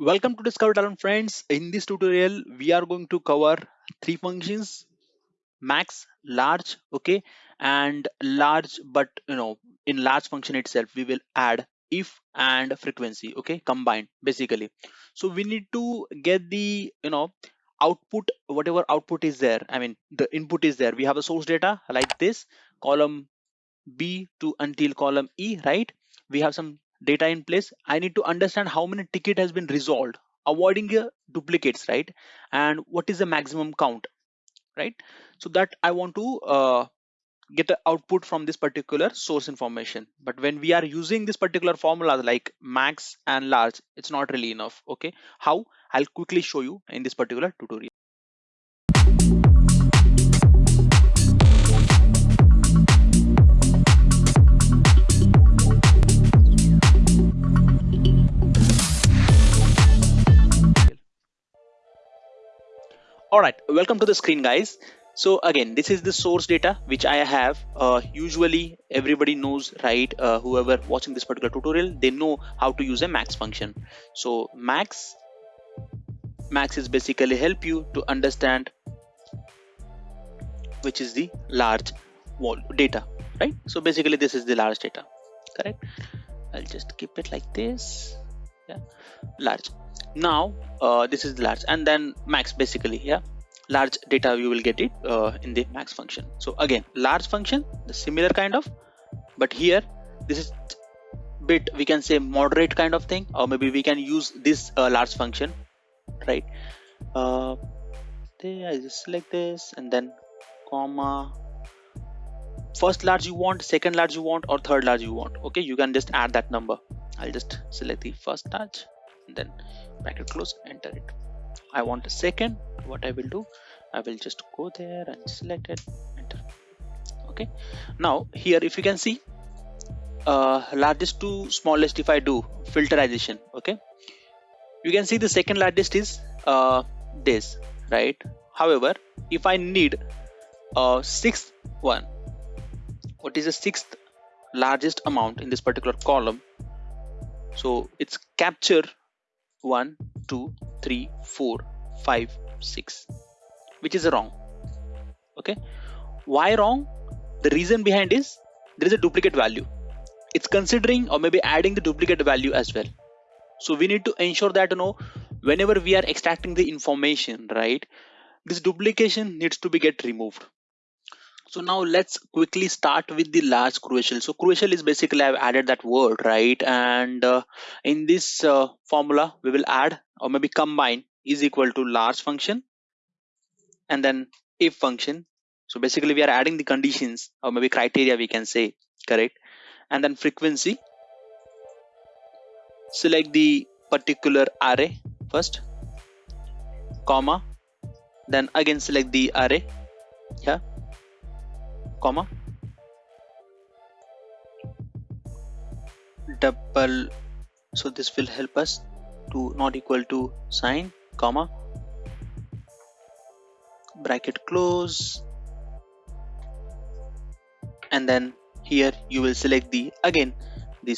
Welcome to Discover Talent friends. In this tutorial, we are going to cover three functions, max, large, okay, and large, but you know, in large function itself, we will add if and frequency, okay, combined basically. So we need to get the, you know, output, whatever output is there. I mean, the input is there. We have a source data like this, column B to until column E, right? We have some data in place. I need to understand how many ticket has been resolved, avoiding uh, duplicates, right? And what is the maximum count, right? So that I want to uh, get the output from this particular source information. But when we are using this particular formula like max and large, it's not really enough. Okay, how? I'll quickly show you in this particular tutorial. All right welcome to the screen guys. So again this is the source data which i have. Uh, usually everybody knows right uh, whoever watching this particular tutorial they know how to use a max function. So max max is basically help you to understand which is the large data right? So basically this is the large data correct? I'll just keep it like this. Yeah. Large now uh, this is large. And then max basically yeah. Large data you will get it uh, in the max function. So again large function the similar kind of. But here this is bit we can say moderate kind of thing. Or maybe we can use this uh, large function right? Uh, I just select this. And then comma. First large you want second large you want or third large you want. Okay you can just add that number. I'll just select the first large then bracket close enter it. I want a second. What I will do I will just go there and select it enter. Okay. Now here if you can see uh, largest to smallest if I do filterization. Okay. You can see the second largest is uh, this right? However if I need a sixth one what is the sixth largest amount in this particular column? So it's capture one two three four five six. Which is wrong? Okay. Why wrong? The reason behind is there is a duplicate value. It's considering or maybe adding the duplicate value as well. So we need to ensure that you know whenever we are extracting the information right this duplication needs to be get removed so now let's quickly start with the large crucial. So crucial is basically i've added that word right? And uh, in this uh, formula we will add or maybe combine is equal to large function and then if function. So basically we are adding the conditions or maybe criteria we can say correct? And then frequency. Select the particular array first comma then again select the array comma double so this will help us to not equal to sign comma bracket close and then here you will select the again the